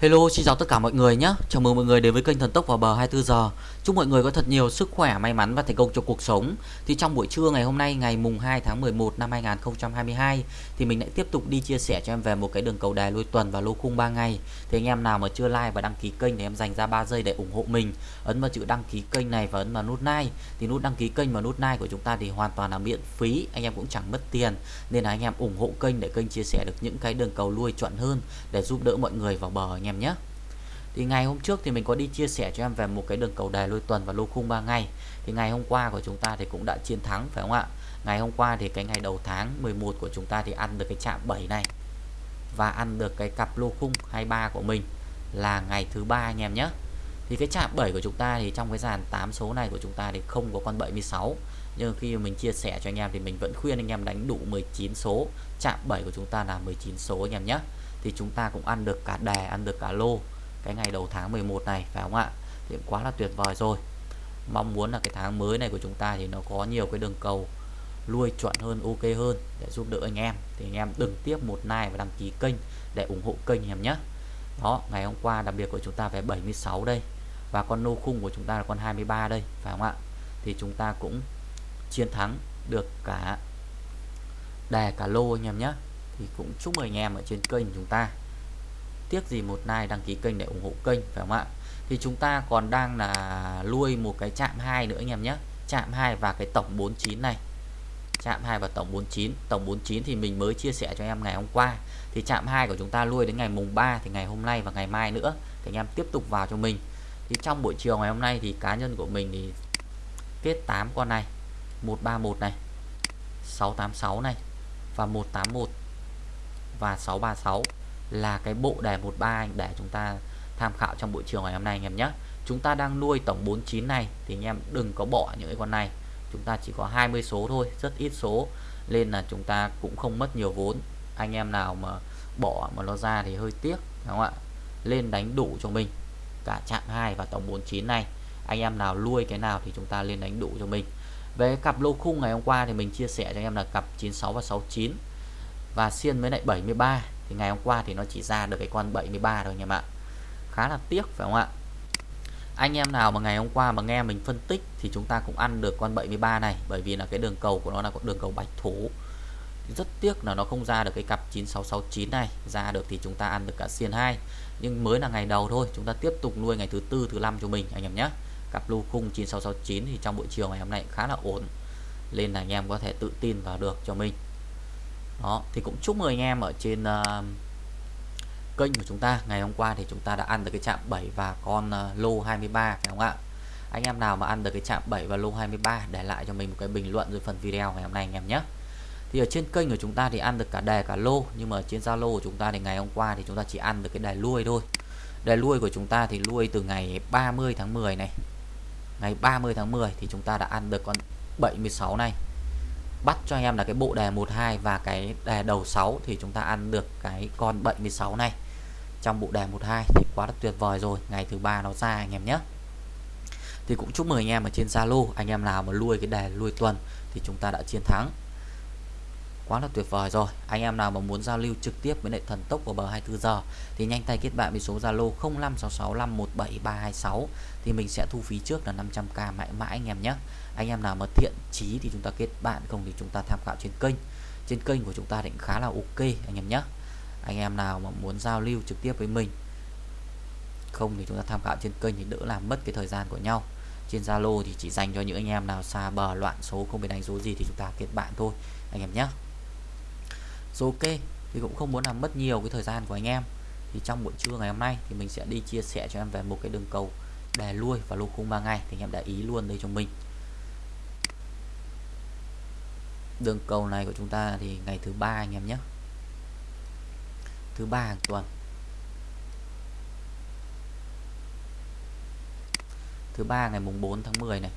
Hello, xin chào tất cả mọi người nhé. Chào mừng mọi người đến với kênh Thần Tốc vào bờ 24 giờ. Chúc mọi người có thật nhiều sức khỏe, may mắn và thành công trong cuộc sống. Thì trong buổi trưa ngày hôm nay, ngày mùng 2 tháng 11 năm 2022 thì mình lại tiếp tục đi chia sẻ cho em về một cái đường cầu đài lôi tuần và lô khung 3 ngày. Thì anh em nào mà chưa like và đăng ký kênh thì em dành ra 3 giây để ủng hộ mình. Ấn vào chữ đăng ký kênh này và ấn vào nút like. Thì nút đăng ký kênh và nút like của chúng ta thì hoàn toàn là miễn phí, anh em cũng chẳng mất tiền. Nên là anh em ủng hộ kênh để kênh chia sẻ được những cái đường cầu lui chuẩn hơn để giúp đỡ mọi người vào bờ nhé em nhé. Thì ngày hôm trước thì mình có đi chia sẻ cho em về một cái đường cầu đề lôi tuần và lô khung 3 ngày. Thì ngày hôm qua của chúng ta thì cũng đã chiến thắng, phải không ạ? Ngày hôm qua thì cái ngày đầu tháng 11 của chúng ta thì ăn được cái chạm 7 này. Và ăn được cái cặp lô khung 23 của mình là ngày thứ ba anh em nhé. Thì cái chạm 7 của chúng ta thì trong cái dàn 8 số này của chúng ta thì không có con 76 nhưng khi mình chia sẻ cho anh em thì mình vẫn khuyên anh em đánh đủ 19 số. Chạm 7 của chúng ta là 19 số anh em nhé thì chúng ta cũng ăn được cả đè, ăn được cả lô cái ngày đầu tháng 11 này, phải không ạ? Thì quá là tuyệt vời rồi. Mong muốn là cái tháng mới này của chúng ta thì nó có nhiều cái đường cầu lui chuẩn hơn, ok hơn để giúp đỡ anh em. Thì anh em đừng tiếp một like và đăng ký kênh để ủng hộ kênh em nhé. Đó, ngày hôm qua đặc biệt của chúng ta về 76 đây và con nô khung của chúng ta là con 23 đây, phải không ạ? Thì chúng ta cũng chiến thắng được cả đè, cả lô anh em nhé thì cũng chúc mừng anh em ở trên kênh chúng ta. Tiếc gì một like đăng ký kênh để ủng hộ kênh, phải không ạ? Thì chúng ta còn đang là nuôi một cái chạm 2 nữa anh em nhé. Chạm 2 và cái tổng 49 này. Chạm 2 và tổng 49 tổng 49 thì mình mới chia sẻ cho em ngày hôm qua. Thì chạm 2 của chúng ta nuôi đến ngày mùng 3 thì ngày hôm nay và ngày mai nữa. Thì anh em tiếp tục vào cho mình. Thì trong buổi chiều ngày hôm nay thì cá nhân của mình thì kết 8 con này. 131 này. 686 này. Và 181 và 636 là cái bộ đề 13 để chúng ta tham khảo trong buổi chiều ngày hôm nay, anh em nhé. Chúng ta đang nuôi tổng 49 này, thì anh em đừng có bỏ những cái con này. Chúng ta chỉ có 20 số thôi, rất ít số, nên là chúng ta cũng không mất nhiều vốn. Anh em nào mà bỏ mà nó ra thì hơi tiếc, đúng không ạ? Lên đánh đủ cho mình. Cả chạm 2 và tổng 49 này, anh em nào nuôi cái nào thì chúng ta lên đánh đủ cho mình. Về cặp lô khung ngày hôm qua thì mình chia sẻ cho anh em là cặp 96 và 69 và xiên với lại 73 thì ngày hôm qua thì nó chỉ ra được cái con 73 thôi anh em ạ khá là tiếc, phải không ạ? Anh em nào mà ngày hôm qua mà nghe mình phân tích thì chúng ta cũng ăn được con 73 này. Bởi vì là cái đường cầu của nó là con đường cầu bạch thủ rất tiếc là nó không ra được cái cặp 9669 này. Ra được thì chúng ta ăn được cả xiên 2 nhưng mới là ngày đầu thôi. Chúng ta tiếp tục nuôi ngày thứ tư, thứ năm cho mình, anh em nhé. Cặp lô khung 9669 thì trong buổi chiều ngày hôm nay khá là ổn. Nên là anh em có thể tự tin vào được cho mình đó thì cũng chúc mừng anh em ở trên uh, kênh của chúng ta. Ngày hôm qua thì chúng ta đã ăn được cái chạm 7 và con uh, lô 23 phải không ạ? Anh em nào mà ăn được cái chạm 7 và lô 23 để lại cho mình một cái bình luận dưới phần video ngày hôm nay anh em nhé. Thì ở trên kênh của chúng ta thì ăn được cả đề cả lô nhưng mà trên Zalo của chúng ta thì ngày hôm qua thì chúng ta chỉ ăn được cái đề lui thôi. Đề lui của chúng ta thì lui từ ngày 30 tháng 10 này. Ngày 30 tháng 10 thì chúng ta đã ăn được con 76 này bắt cho anh em là cái bộ đề 12 và cái đề đầu 6 thì chúng ta ăn được cái con 76 này. Trong bộ đề 12 thì quá là tuyệt vời rồi, ngày thứ ba nó ra anh em nhé. Thì cũng chúc mừng anh em ở trên Zalo, anh em nào mà nuôi cái đề nuôi tuần thì chúng ta đã chiến thắng quá là tuyệt vời rồi. Anh em nào mà muốn giao lưu trực tiếp với lại thần tốc của bờ 24 giờ thì nhanh tay kết bạn với số Zalo 0566517326 thì mình sẽ thu phí trước là 500k mãi mãi anh em nhé. Anh em nào mà thiện chí thì chúng ta kết bạn, không thì chúng ta tham khảo trên kênh. Trên kênh của chúng ta định khá là ok anh em nhé. Anh em nào mà muốn giao lưu trực tiếp với mình, không thì chúng ta tham khảo trên kênh thì đỡ làm mất cái thời gian của nhau. Trên Zalo thì chỉ dành cho những anh em nào xa bờ loạn số, không biết đánh số gì thì chúng ta kết bạn thôi anh em nhé số ok thì cũng không muốn làm mất nhiều cái thời gian của anh em. Thì trong buổi trưa ngày hôm nay thì mình sẽ đi chia sẻ cho em về một cái đường cầu đè lui và lô khung 3 ngày thì anh em để ý luôn đây cho mình. Đường cầu này của chúng ta thì ngày thứ ba anh em nhé. Thứ ba hàng tuần. Thứ ba ngày mùng 4 tháng 10 này.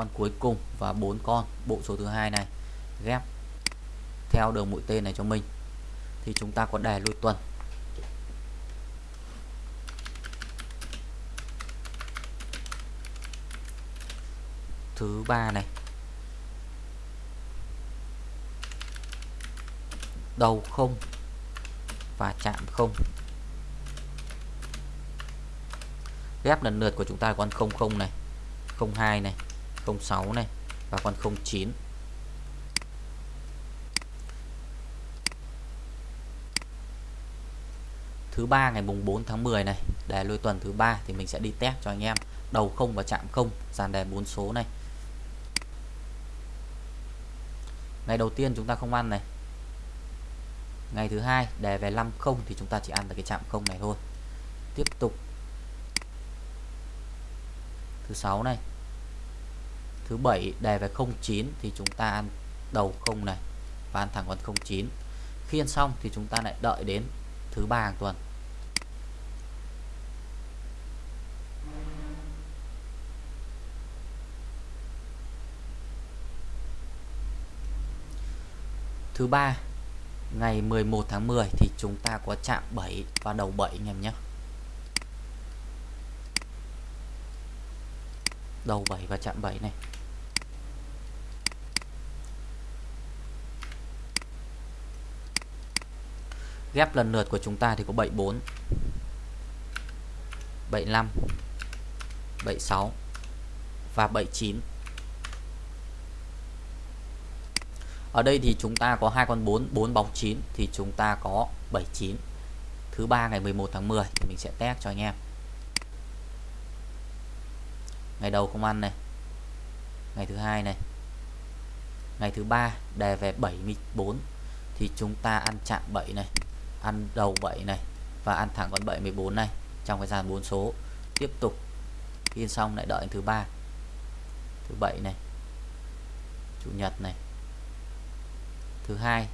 con cuối cùng và bốn con, bộ số thứ hai này, ghép theo đường mũi tên này cho mình. Thì chúng ta có đề lui tuần. Thứ ba này. Đầu không và chạm không. Ghép lần lượt của chúng ta còn 00 này 02 này. 06 này, và con 09 thứ ba ngày mùng 4 tháng 10 này, đề lôi tuần thứ ba thì mình sẽ đi test cho anh em đầu không và chạm không, dàn đề 4 số này. Ngày đầu tiên chúng ta không ăn này. Ngày thứ hai, đề về 50 thì chúng ta chỉ ăn được cái chạm không này thôi. Tiếp tục. Thứ sáu này thứ bảy đề về 09 thì chúng ta ăn đầu không này và ăn thẳng con 09 khi ăn xong thì chúng ta lại đợi đến thứ ba hàng tuần. Thứ ba, ngày 11 tháng 10 thì chúng ta có chạm 7 và đầu 7 anh em nhé. Đầu 7 và chạm 7 này. Ghép lần lượt của chúng ta thì có 74 75 76 và 79 ở đây thì chúng ta có hai con 4 4 bóng 9 thì chúng ta có 79 thứ ba ngày 11 tháng 10 thì mình sẽ test cho anh em. Ngày đầu không ăn này. Ngày thứ hai này. Ngày thứ ba đề về 74 thì chúng ta ăn chạm 7 này ăn đầu 7 này và ăn thẳng con 74 này trong cái dàn 4 số. Tiếp tục in xong lại đợi thứ ba, thứ bảy này, chủ nhật này. Thứ hai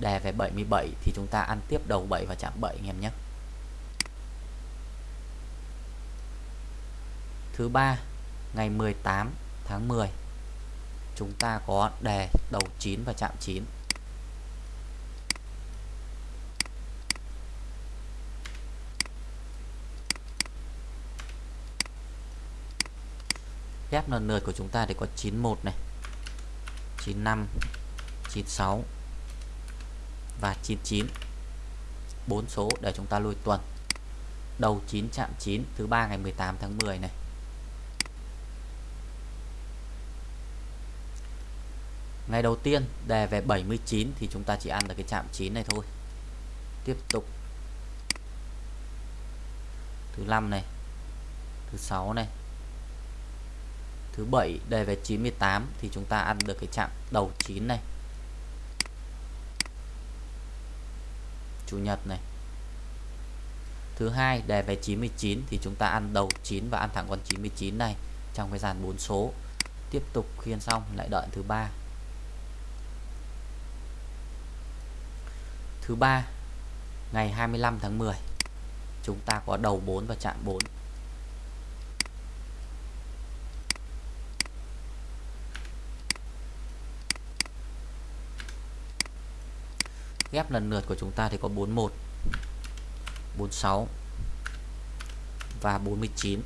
đề về 77 thì chúng ta ăn tiếp đầu 7 và chạm 7 anh em nhé. Thứ ba, ngày 18 tháng 10 chúng ta có đề đầu 9 và chạm 9 ghép lần lượt của chúng ta thì có 91 này 95 96 và 99 bốn số để chúng ta lùi tuần. Đầu 9 chạm 9 thứ ba ngày 18 tháng 10 này. Ngày đầu tiên đề về 79 thì chúng ta chỉ ăn được cái chạm 9 này thôi. Tiếp tục. Thứ năm này, thứ sáu này thứ bảy đề về 98 thì chúng ta ăn được cái chạm đầu 9 này. Chủ nhật này. Thứ hai đề về 99 thì chúng ta ăn đầu 9 và ăn thẳng con 99 này trong cái dàn 4 số. Tiếp tục khiên xong, lại đợi thứ ba. Thứ ba, ngày 25 tháng 10 chúng ta có đầu 4 và chạm 4 ghép lần lượt của chúng ta thì có 41 46 và 49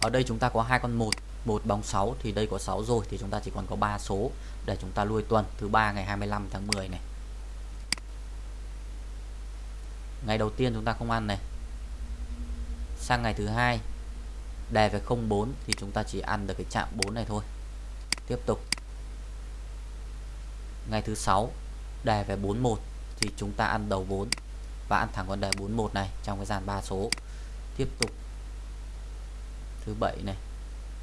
ở đây chúng ta có hai con 1 một bóng 6 thì đây có 6 rồi, thì chúng ta chỉ còn có 3 số để chúng ta lui tuần, thứ ba ngày 25 tháng 10 này. Ngày đầu tiên chúng ta không ăn này. Sang ngày thứ hai đề về 04 thì chúng ta chỉ ăn được cái chạm 4 này thôi. Tiếp tục. Ngày thứ sáu đề về 41 thì chúng ta ăn đầu 4 và ăn thẳng con đề 41 này trong cái dàn 3 số. Tiếp tục. Thứ bảy này,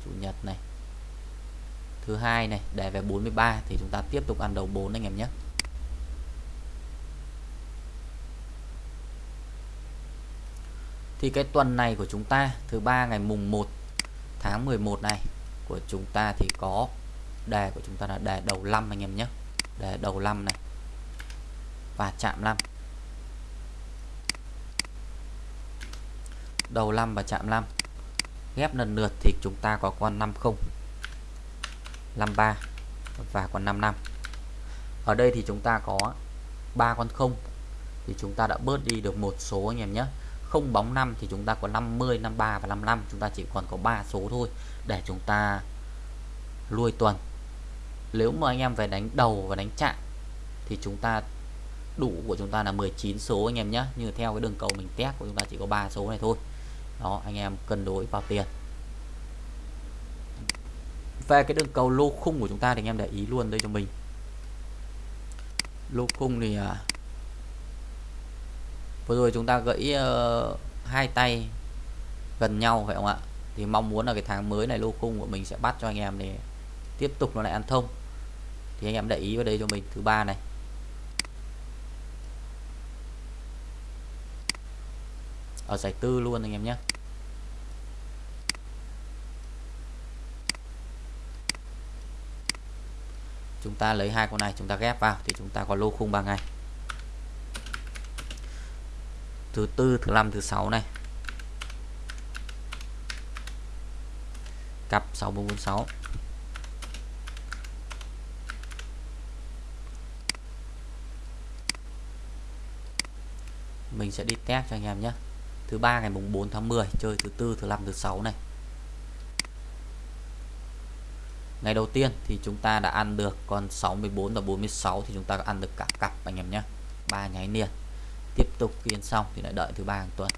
chủ nhật này. Thứ hai này, đề về 43 thì chúng ta tiếp tục ăn đầu 4 anh em nhé. Thì cái tuần này của chúng ta, thứ ba ngày mùng 1 tháng 11 này, của chúng ta thì có, đề của chúng ta là đề đầu 5 anh em nhé. Đề đầu 5 này và chạm 5 đầu 5 và chạm 5 ghép lần lượt thì chúng ta có con 50 53 và con 55 ở đây thì chúng ta có ba con 0 thì chúng ta đã bớt đi được một số anh em nhé. Không bóng 5 thì chúng ta có 50 53 và 55 chúng ta chỉ còn có 3 số thôi để chúng ta lui tuần. Nếu mà anh em về đánh đầu và đánh chạm thì chúng ta đủ của chúng ta là 19 số anh em nhé như theo cái đường cầu mình test của chúng ta chỉ có 3 số này thôi. Đó anh em cân đối vào tiền. Về cái đường cầu lô khung của chúng ta thì anh em để ý luôn đây cho mình. Lô khung thì à, vừa rồi chúng ta gãy uh, hai tay gần nhau phải không ạ? Thì mong muốn là cái tháng mới này lô khung của mình sẽ bắt cho anh em để tiếp tục nó lại ăn thông. Thì anh em để ý vào đây cho mình thứ ba này. Ở giải tư luôn anh em nhé. Chúng ta lấy hai con này, chúng ta ghép vào thì chúng ta có lô khung 3 ngày. Thứ tư, thứ năm, thứ sáu này. Cặp 6446 mình sẽ đi test cho anh em nhé thứ ba ngày mùng 4 tháng 10 chơi thứ tư, thứ năm, thứ sáu này. Ngày đầu tiên thì chúng ta đã ăn được con 64 và 46 thì chúng ta ăn được cả cặp anh em nhé. Ba nháy liền. Tiếp tục kiên xong thì lại đợi thứ ba hàng tuần.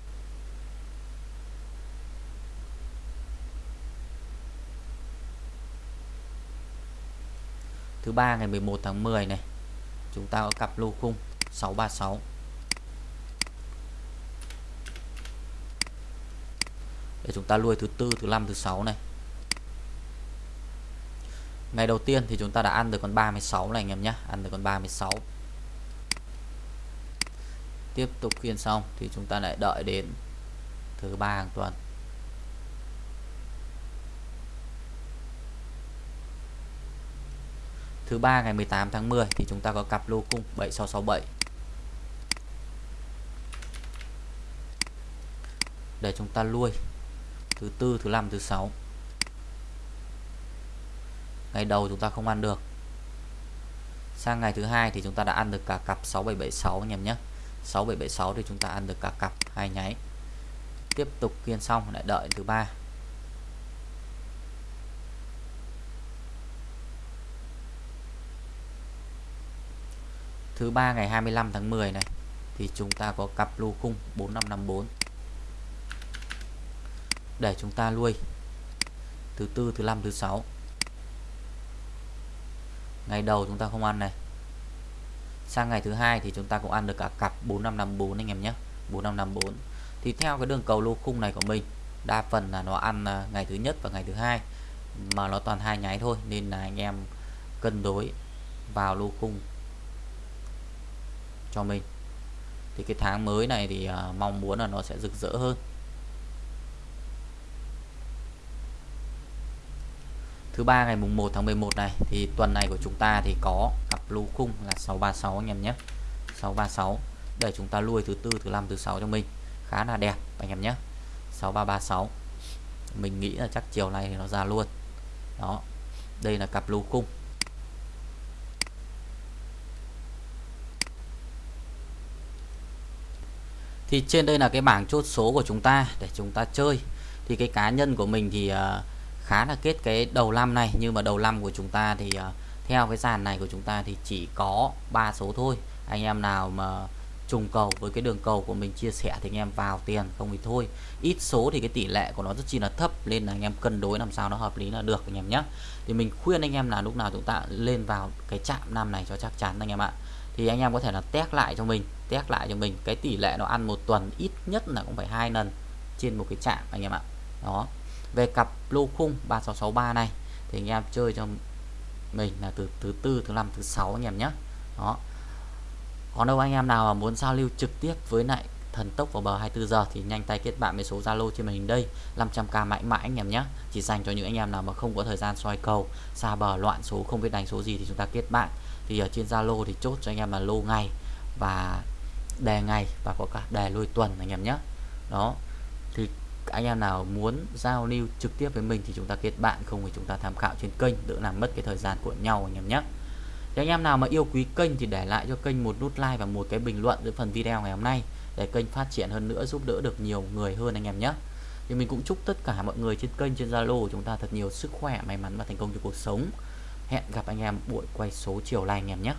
Thứ ba ngày 11 tháng 10 này, chúng ta có cặp lô khung 636 để chúng ta nuôi thứ tư, thứ năm, thứ sáu này. Ngày đầu tiên thì chúng ta đã ăn được con 36 này anh em nhé. Ăn được con 36 tiếp tục khiên xong thì chúng ta lại đợi đến thứ ba hàng tuần. Thứ ba ngày 18 tháng 10 thì chúng ta có cặp lô cung 7667 để chúng ta nuôi thứ tư, thứ năm, thứ sáu. Ngày đầu chúng ta không ăn được. Sang ngày thứ hai thì chúng ta đã ăn được cả cặp 6776 anh em nhé. 6776 thì chúng ta ăn được cả cặp hai nháy. Tiếp tục kiên xong, lại đợi thứ ba. Thứ ba ngày 25 tháng 10 này thì chúng ta có cặp lô khung 4554 để chúng ta nuôi thứ tư, thứ năm, thứ sáu. Ngày đầu chúng ta không ăn này. Sang ngày thứ hai thì chúng ta cũng ăn được cả cặp 4554 anh em nhé. 4554 thì theo cái đường cầu lô khung này của mình, đa phần là nó ăn à, ngày thứ nhất và ngày thứ hai, mà nó toàn hai nháy thôi, nên là anh em cân đối vào lô khung cho mình. Thì cái tháng mới này thì à, mong muốn là nó sẽ rực rỡ hơn. Thứ ba ngày mùng 1 tháng 11 này thì tuần này của chúng ta thì có cặp lô khung là 636 anh em nhé. 636 để chúng ta nuôi thứ tư thứ năm thứ sáu cho mình. Khá là đẹp anh em nhé. 6336 mình nghĩ là chắc chiều nay thì nó ra luôn. Đó đây là cặp lô khung. Thì trên đây là cái bảng chốt số của chúng ta để chúng ta chơi. Thì cái cá nhân của mình thì uh, khá là kết cái đầu năm này. Nhưng mà đầu năm của chúng ta thì uh, theo cái dàn này của chúng ta thì chỉ có ba số thôi. Anh em nào mà trùng cầu với cái đường cầu của mình chia sẻ thì anh em vào tiền không thì thôi. Ít số thì cái tỷ lệ của nó rất chi là thấp nên là anh em cân đối làm sao nó hợp lý là được anh em nhé thì mình khuyên anh em là lúc nào chúng ta lên vào cái chạm năm này cho chắc chắn anh em ạ. Thì anh em có thể là test lại cho mình test lại cho mình cái tỷ lệ nó ăn một tuần ít nhất là cũng phải hai lần trên một cái chạm anh em ạ. Đó về cặp lô khung 3663 này, thì anh em chơi cho mình là từ thứ tư, thứ năm, thứ sáu anh em nhé. Đó. Còn đâu anh em nào mà muốn giao lưu trực tiếp với lại thần tốc vào bờ 24 giờ thì nhanh tay kết bạn với số Zalo trên màn hình đây 500k mãi mãi anh em nhé. Chỉ dành cho những anh em nào mà không có thời gian soi cầu, xa bờ, loạn số, không biết đánh số gì thì chúng ta kết bạn. Thì ở trên Zalo thì chốt cho anh em là lô ngày và đề ngày và có cả đề lôi tuần anh em nhé. Đó anh em nào muốn giao lưu trực tiếp với mình thì chúng ta kết bạn, không thì chúng ta tham khảo trên kênh, đỡ làm mất cái thời gian của nhau anh em nhé. Thì anh em nào mà yêu quý kênh thì để lại cho kênh một nút like và một cái bình luận dưới phần video ngày hôm nay để kênh phát triển hơn nữa, giúp đỡ được nhiều người hơn anh em nhé. Thì mình cũng chúc tất cả mọi người trên kênh, trên Zalo của chúng ta thật nhiều sức khỏe, may mắn và thành công trong cuộc sống. Hẹn gặp anh em buổi quay số chiều nay anh em nhé.